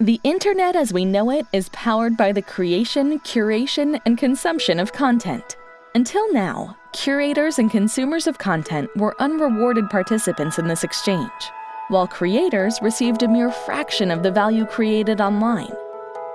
The internet as we know it is powered by the creation, curation, and consumption of content. Until now, curators and consumers of content were unrewarded participants in this exchange, while creators received a mere fraction of the value created online.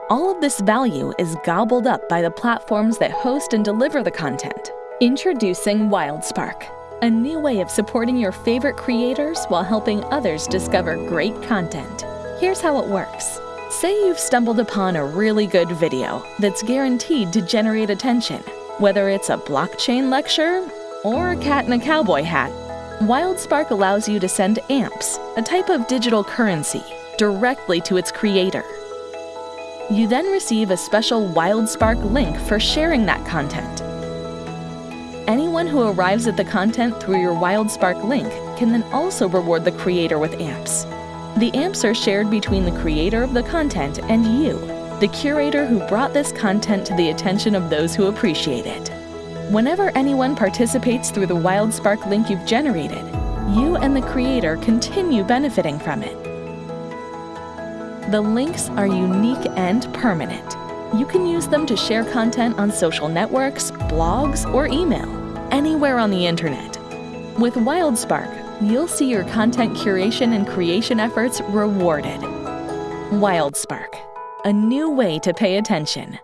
All of this value is gobbled up by the platforms that host and deliver the content. Introducing WildSpark, a new way of supporting your favorite creators while helping others discover great content. Here's how it works. Say you've stumbled upon a really good video that's guaranteed to generate attention, whether it's a blockchain lecture or a cat in a cowboy hat. WildSpark allows you to send AMPS, a type of digital currency, directly to its creator. You then receive a special WildSpark link for sharing that content. Anyone who arrives at the content through your WildSpark link can then also reward the creator with AMPS. The AMPs are shared between the creator of the content and you, the curator who brought this content to the attention of those who appreciate it. Whenever anyone participates through the WildSpark link you've generated, you and the creator continue benefiting from it. The links are unique and permanent. You can use them to share content on social networks, blogs, or email, anywhere on the internet. With WildSpark, you'll see your content curation and creation efforts rewarded. WildSpark, a new way to pay attention.